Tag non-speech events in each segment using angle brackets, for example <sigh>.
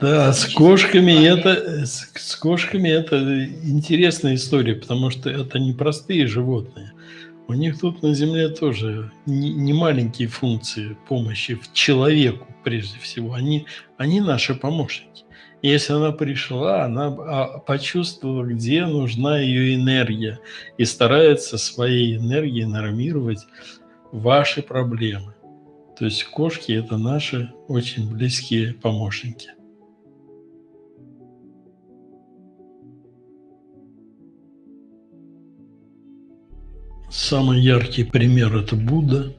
Да, с кошками это с с кошками это интересная история, потому что это не простые животные. У них тут на Земле тоже не не маленькие функции помощи в человеку прежде всего. Они они наши помощники. Если она пришла, она, а, почувствовала, где нужна ее энергия, и старается своей энергией нормировать ваши проблемы. То есть кошки- это наши очень близкие помощники. Самый яркий пример- это Будда,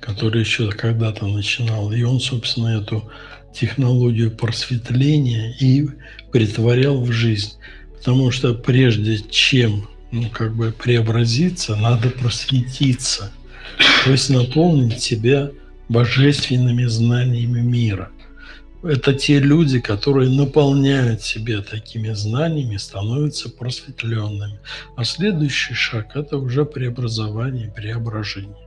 который еще когда-то начинал. И он, собственно, эту технологию просветления и претворял в жизнь. Потому что прежде чем, ну, как бы преобразиться, надо просветиться, то есть наполнить себя божественными знаниями мира. Это те люди, которые наполняют себя такими знаниями, становятся просветленными. А следующий шаг- это уже преобразование, преображение.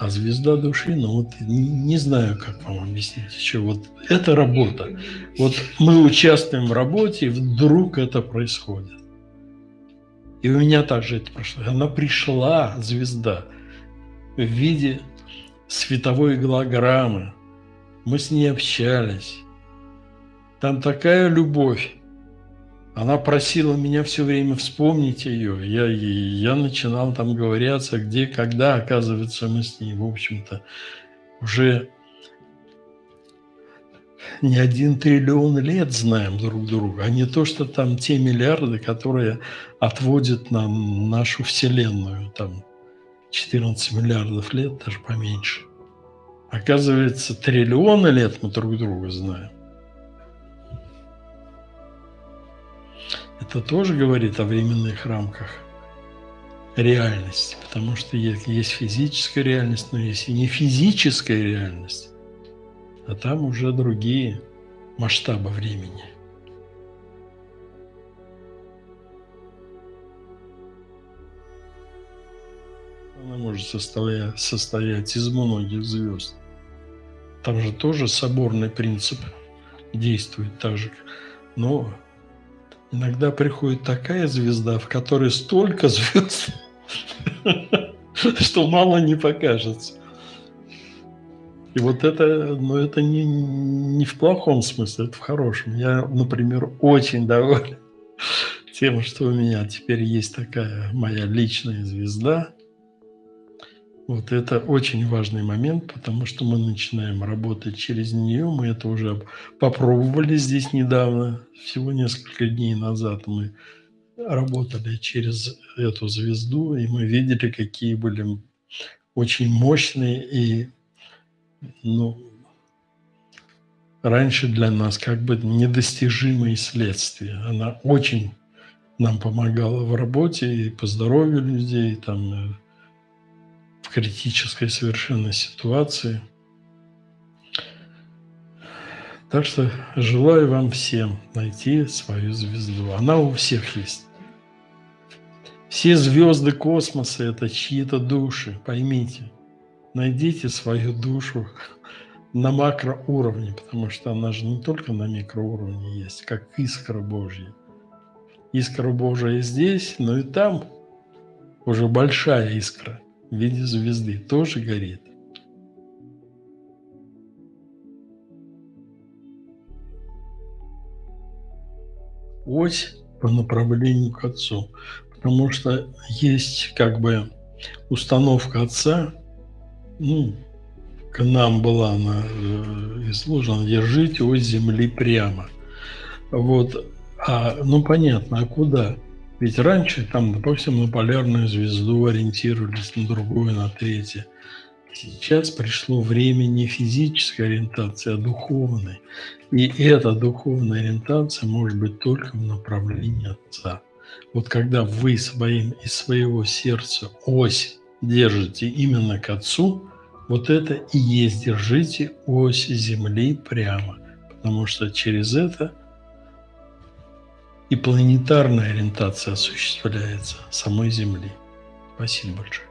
А звезда души, ну вот не не знаю, как вам объяснить еще. Вот это работа. Вот мы участвуем в работе, и вдруг это происходит. И у меня также это прошло. Она пришла, звезда, в виде световой голограммы. Мы с ней общались. Там такая любовь. Она просила меня все время вспомнить ее. Я я начинал там говыряться, где, когда. Оказывается, мы с ней, в общем-то, уже не 1 триллион лет знаем друг друга, а не то, что там те миллиарды, которые отводят нам нашу Вселенную, там 14 миллиардов лет, даже поменьше. Оказывается, триллионы лет мы друг друга знаем. Это тоже говорит о временных рамках реальности, потому что есть физическая реальность, но есть и не физическая реальность, а там уже другие масштабы времени. Она может состоять из многих звезд. Там же тоже соборный принцип действует так же, но иногда приходит такая звезда, в которой столько звезд, <laughs> что мало не покажется. И вот это, ну, это не не в плохом смысле, это в хорошем. Я, например, очень доволен <laughs> тем, что у меня теперь есть такая моя личная звезда. Вот это очень важный момент, потому что мы начинаем работать через нее. Мы это уже попробовали здесь недавно, всего несколько дней назад мы работали через эту звезду, и мы видели, какие были очень мощные и, ну, раньше для нас как бы недостижимые следствия. Она очень нам помогала в работе и по здоровью людей, там, э, в критической совершенно ситуации. Так что желаю вам всем найти свою звезду. Она у всех есть. Все звезды космоса- это чьи-то души, поймите. Найдите свою душу на макроуровне, потому что она же не только на микроуровне есть, как искра Божья. Искра Божия здесь, но и там уже большая искра в виде звезды тоже горит. Ось по направлению к Отцу, потому что есть как бы установка Отца, ну, к нам была она, э, изложена: "Держите ось земли прямо". Вот, а, ну, понятно, а куда? Ведь раньше там, допустим, на полярную звезду ориентировались, на другую, на третью. Сейчас пришло время не физической ориентации, а духовной. И эта духовная ориентация может быть только в направлении Отца. Вот когда вы своим из своего сердца ось держите именно к Отцу, вот это и есть держите ось Земли прямо, потому что через это и планетарная ориентация осуществляется самой Земли. Спасибо большое.